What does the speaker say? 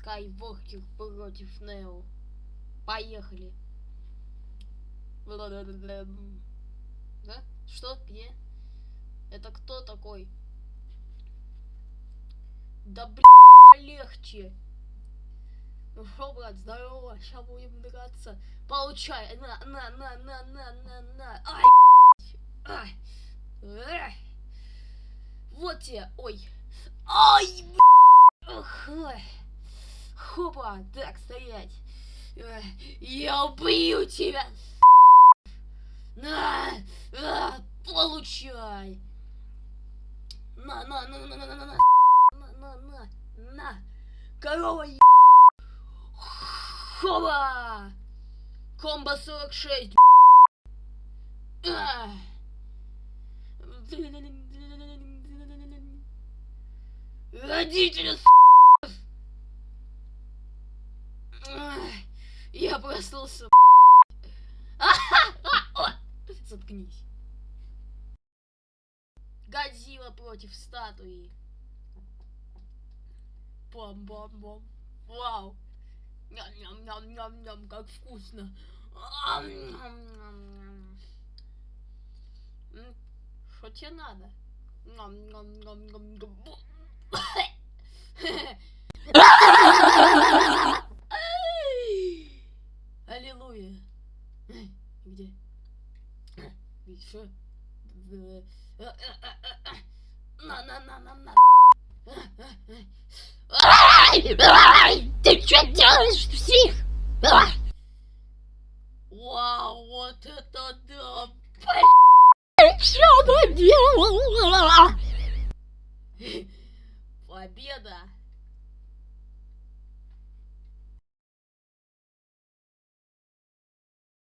Скайвокер против Нео. Поехали. Да? Что? Где? Это кто такой? Да блин, полегче. Ну шо, брат, здорово, сейчас будем драться. Получай, на, на, на, на, на, на, на. Ай, ай. Эх. Вот тебе, ой. Ай, Ох, ой. Хопа, так, стоять. Я убью тебя. На, а, получай. На, на, на, на, на, на, на, на, на, на, на. Корова, е... Хопа. Комбо 46. А. Родители, с***. Я проснулся. Заткнись. Годзилла против статуи. Бом-бом-бом. Вау. Ням-ням-ням-ням-ням, как вкусно. Что тебе надо? Ням-ням-ням-ням-ням. такое? Где? Еще? На, на, на, на, на. Ты что делаешь псих? Вау, вот это да! блядь! Что она делала? Победа!